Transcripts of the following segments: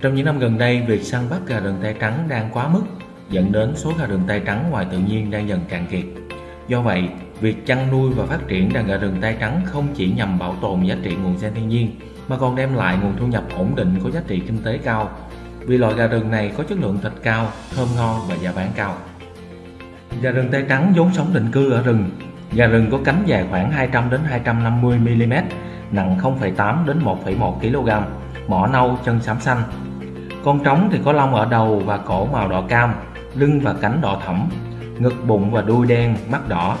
Trong những năm gần đây, việc săn bắt gà rừng tay trắng đang quá mức, dẫn đến số gà rừng tay trắng ngoài tự nhiên đang dần cạn kiệt. Do vậy, việc chăn nuôi và phát triển đàn gà rừng tay trắng không chỉ nhằm bảo tồn giá trị nguồn gen thiên nhiên, mà còn đem lại nguồn thu nhập ổn định có giá trị kinh tế cao. Vì loại gà rừng này có chất lượng thịt cao, thơm ngon và giá bán cao. Gà rừng tay trắng vốn sống định cư ở rừng. Gà rừng có cánh dài khoảng 200 đến 250 mm, nặng 0,8 đến 1,1 kg, mỏ nâu, chân xám xanh. Con trống thì có lông ở đầu và cổ màu đỏ cam, lưng và cánh đỏ thẫm, ngực bụng và đuôi đen, mắt đỏ.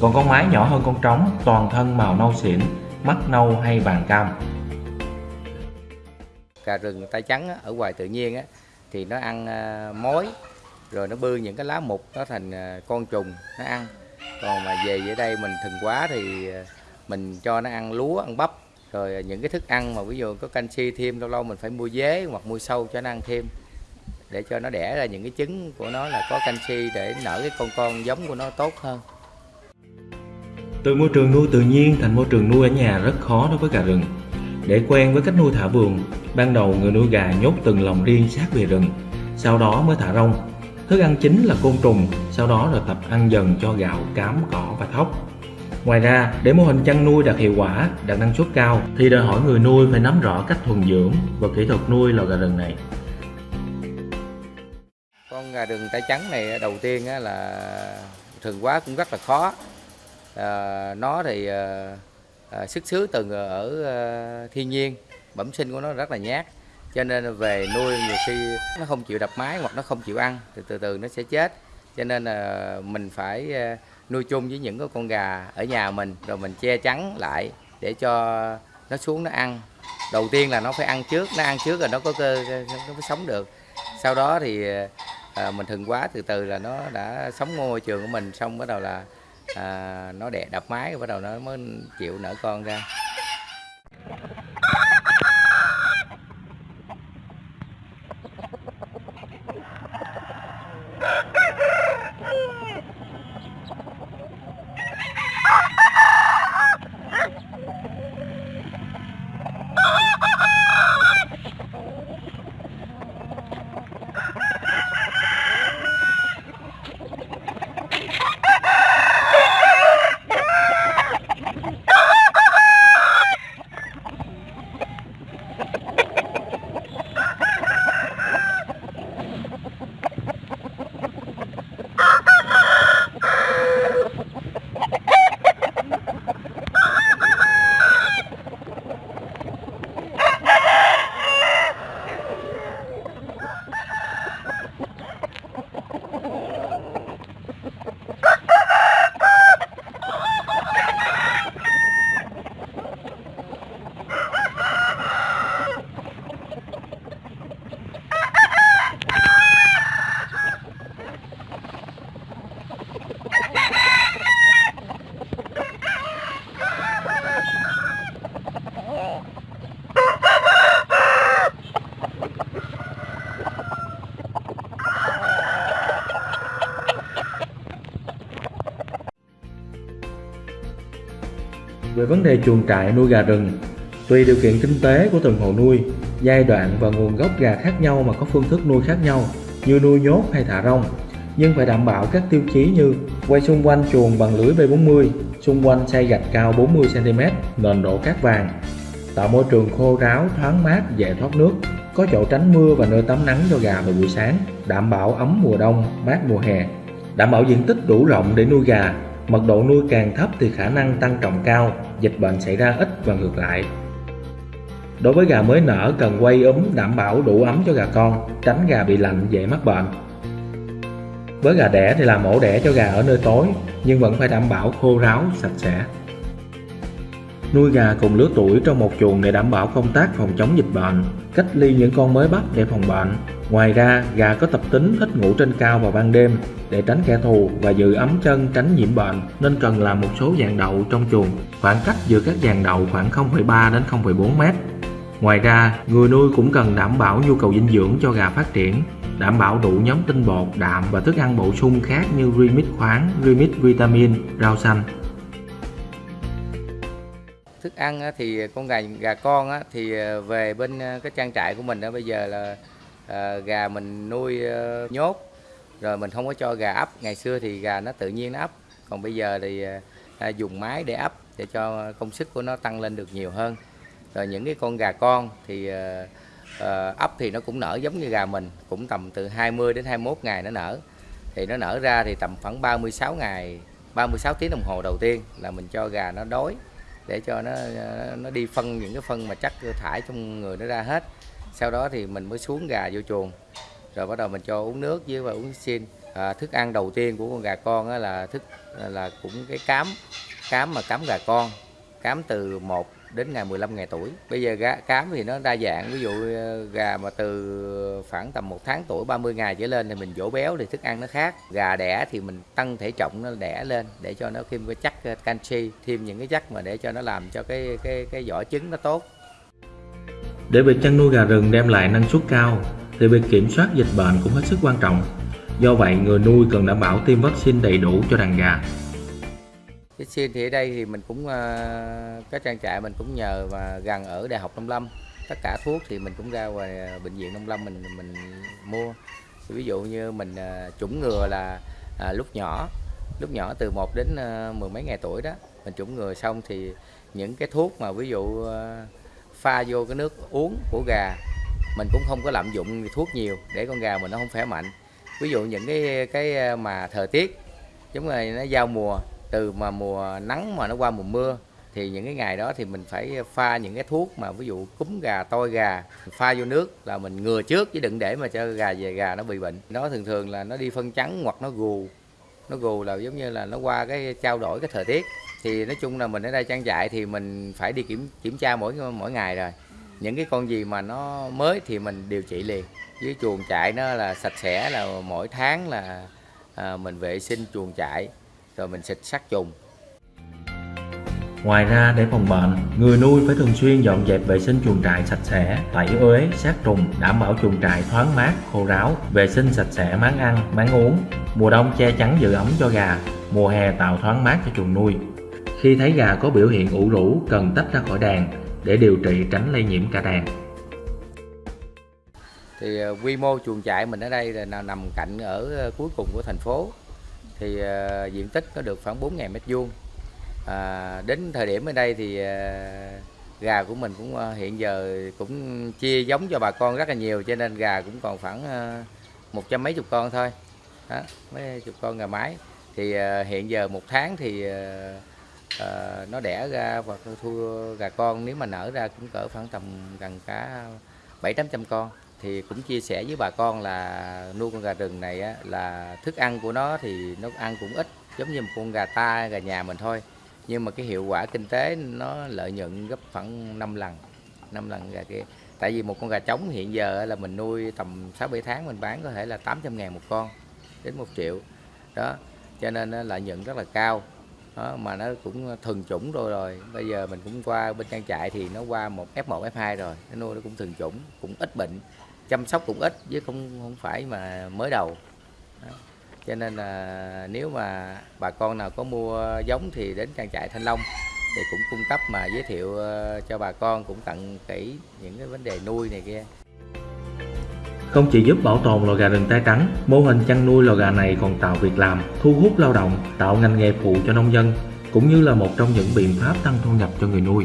Còn con mái nhỏ hơn con trống, toàn thân màu nâu xỉn, mắt nâu hay vàng cam. Cà rừng tay trắng ở ngoài tự nhiên á, thì nó ăn ờ, mối rồi nó bươi những cái lá mục nó thành ờ, con trùng nó ăn còn mà về dưới đây mình thường quá thì ờ, mình cho nó ăn lúa ăn bắp rồi à, những cái thức ăn mà ví dụ có canxi thêm, lâu lâu mình phải mua dế hoặc mua sâu cho nó ăn thêm. Để cho nó đẻ ra những cái trứng của nó là có canxi để nở cái con con giống của nó tốt hơn. Từ môi trường nuôi tự nhiên thành môi trường nuôi ở nhà rất khó đối với gà rừng. Để quen với cách nuôi thả vườn, ban đầu người nuôi gà nhốt từng lồng riêng sát về rừng, sau đó mới thả rông. Thức ăn chính là côn trùng, sau đó rồi tập ăn dần cho gạo, cám, cỏ và thóc. Ngoài ra, để mô hình chăn nuôi đạt hiệu quả, đạt năng suất cao thì đòi hỏi người nuôi phải nắm rõ cách thuần dưỡng và kỹ thuật nuôi lò gà rừng này. Con gà rừng tay trắng này à, đầu tiên là thường quá cũng rất là khó. À, nó thì à, à, xuất xứ từ ở à, thiên nhiên, bẩm sinh của nó rất là nhát. Cho nên về nuôi nhiều khi nó không chịu đập mái hoặc nó không chịu ăn thì từ từ nó sẽ chết. Cho nên là mình phải à, nuôi chung với những cái con gà ở nhà mình rồi mình che chắn lại để cho nó xuống nó ăn. Đầu tiên là nó phải ăn trước nó ăn trước rồi nó có cơ nó mới sống được. Sau đó thì à, mình thường quá từ từ là nó đã sống môi trường của mình xong bắt đầu là à, nó đẻ đập mái bắt đầu nó mới chịu nở con ra. Về vấn đề chuồng trại nuôi gà rừng, tùy điều kiện kinh tế của từng hộ nuôi, giai đoạn và nguồn gốc gà khác nhau mà có phương thức nuôi khác nhau, như nuôi nhốt hay thả rông, nhưng phải đảm bảo các tiêu chí như quay xung quanh chuồng bằng lưới B40, xung quanh xây gạch cao 40cm, nền đổ cát vàng, tạo môi trường khô ráo, thoáng mát, dễ thoát nước, có chỗ tránh mưa và nơi tắm nắng cho gà vào buổi sáng, đảm bảo ấm mùa đông, mát mùa hè, đảm bảo diện tích đủ rộng để nuôi gà, Mật độ nuôi càng thấp thì khả năng tăng trọng cao, dịch bệnh xảy ra ít và ngược lại. Đối với gà mới nở cần quay ấm đảm bảo đủ ấm cho gà con, tránh gà bị lạnh dễ mắc bệnh. Với gà đẻ thì làm ổ đẻ cho gà ở nơi tối, nhưng vẫn phải đảm bảo khô ráo, sạch sẽ. Nuôi gà cùng lứa tuổi trong một chuồng để đảm bảo công tác phòng chống dịch bệnh, cách ly những con mới bắt để phòng bệnh. Ngoài ra, gà có tập tính thích ngủ trên cao vào ban đêm để tránh kẻ thù và giữ ấm chân tránh nhiễm bệnh nên cần làm một số dàn đậu trong chuồng. Khoảng cách giữa các dàn đậu khoảng 0,3 đến 0,4 mét. Ngoài ra, người nuôi cũng cần đảm bảo nhu cầu dinh dưỡng cho gà phát triển, đảm bảo đủ nhóm tinh bột, đạm và thức ăn bổ sung khác như remix khoáng, remix vitamin, rau xanh. thức ăn thì con gà gà con thì ờ, về bên ờ, cái trang trại của mình đó bây giờ là à, gà mình nuôi à, nhốt. Rồi mình không có cho gà ấp. Ngày xưa thì gà nó tự nhiên nó ấp. Còn bây giờ thì ờ, à, dùng máy để ấp để cho công sức của nó tăng lên được nhiều hơn. Rồi những cái con gà con thì à, à, ấp thì nó cũng nở giống như gà mình cũng tầm từ 20 đến 21 ngày nó nở. Thì nó nở ra thì tầm khoảng 36 ngày 36 tiếng đồng hồ đầu tiên là mình cho gà nó đói để cho nó nó đi phân những cái phân mà chắc thải trong người nó ra hết sau đó thì mình mới xuống gà vô chuồng. Rồi bắt đầu mình cho uống nước với và uống xin. À, thức ăn đầu tiên của con gà con á là thức là cũng cái cám cám mà cám gà con cám từ 1 đến ngày 15 ngày tuổi. Bây giờ gà, cám thì nó đa dạng ví dụ ờ, gà mà từ khoảng tầm một tháng tuổi 30 ngày trở lên thì mình dỗ béo thì thức ăn nó khác. Gà đẻ thì mình tăng thể trọng nó đẻ lên để cho nó thêm cái chắc ờ, canxi thêm những cái chất mà để cho nó làm cho cái cái cái vỏ trứng nó tốt. Để việc chăn nuôi gà rừng đem lại năng suất cao thì việc kiểm soát dịch bệnh cũng hết sức quan trọng. Do vậy, người nuôi cần đảm bảo tiêm vaccine đầy đủ cho đàn gà. cái xin thì ở đây thì mình cũng ờ, cái trang trại mình cũng nhờ và gần ở đại học nông lâm tất cả thuốc thì mình cũng ra ngoài ờ, bệnh viện nông lâm mình mình mua ví dụ như mình ờ, chủng ngừa là à, lúc nhỏ lúc nhỏ từ 1 đến mười mấy ngày tuổi đó mình chủng ngừa xong thì những cái thuốc mà ví dụ pha vô cái nước uống của gà. Mình cũng không có lạm dụng thuốc nhiều để con gà mình nó không khỏe mạnh. Ví dụ những cái cái ờ, mà thời tiết, giống như nó giao mùa, từ mà mùa nắng mà nó qua mùa mưa, thì những cái ngày đó thì mình phải pha những cái thuốc mà ví dụ cúm gà, toi gà, pha vô nước là mình ngừa trước, chứ đừng để mà cho gà về gà nó bị bệnh. Nó thường thường là nó đi phân trắng hoặc nó gù. Nó gù là giống như là nó qua cái, trao đổi cái thời tiết thì nói chung là mình ở đây trang trại thì mình phải đi kiểm kiểm tra mỗi mỗi ngày rồi những cái con gì mà nó mới thì mình điều trị liền với chuồng trại nó là sạch sẽ là mỗi tháng là à, mình vệ sinh chuồng trại rồi mình xịt sát trùng Ngoài ra, để phòng bệnh, người nuôi phải thường xuyên dọn dẹp vệ sinh chuồng trại sạch sẽ, tẩy uế, sát trùng, đảm bảo chuồng trại thoáng mát, khô ráo, vệ sinh sạch sẽ máng ăn, máng uống. Mùa đông che chắn giữ ấm cho gà, mùa hè tạo thoáng mát cho chuồng nuôi. Khi thấy gà có biểu hiện ủ rũ, cần tách ra khỏi đàn để điều trị tránh lây nhiễm cả đàn. thì ờ, quy mô chuồng trại mình ở đây là nằm cạnh ở ờ, cuối cùng của thành phố. Thì ờ, diện tích nó được khoảng 4.000 mét vuông. À, đến thời điểm ở đây thì ờ, gà của mình cũng ờ, hiện giờ cũng chia giống cho bà con rất là nhiều cho nên gà cũng còn khoảng ờ, một trăm mấy chục con thôi. Đó, mấy chục con gà mái. Thì ờ, hiện giờ một tháng thì ờ, à, nó đẻ ra và thua gà con. Nếu mà nở ra cũng cỡ khoảng tầm gần cả bảy tám trăm con. Thì cũng chia sẻ với bà con là nuôi con gà rừng này á, là thức ăn của nó thì nó ăn cũng ít giống như một con gà ta gà nhà mình thôi. Nhưng mà cái hiệu quả kinh tế nó lợi nhuận gấp khoảng 5 lần 5 lần gà kia. Tại vì một con gà trống hiện giờ là mình nuôi tầm 6 7 tháng mình bán có thể là 800 ngàn một con đến 1 triệu. Đó cho nên lợi nhuận rất là cao đó, mà nó cũng ờ, thuần chủng rồi rồi. Bây giờ mình cũng qua bên trang trại thì nó qua một F1 F2 rồi. Nó nuôi nó cũng thuần chủng cũng ít bệnh chăm sóc cũng ít chứ không không phải mà mới đầu. Đó. cho nên là nếu mà bà con nào có mua giống thì đến trang trại Thanh Long thì cũng cung cấp mà giới thiệu ờ, cho bà con cũng tận kỹ những cái vấn đề nuôi này kia. Không chỉ giúp bảo tồn lò gà rừng tay trắng, mô hình chăn nuôi lò gà này còn tạo việc làm, thu hút lao động, tạo ngành nghề phụ cho nông dân, cũng như là một trong những biện pháp tăng thu nhập cho người nuôi.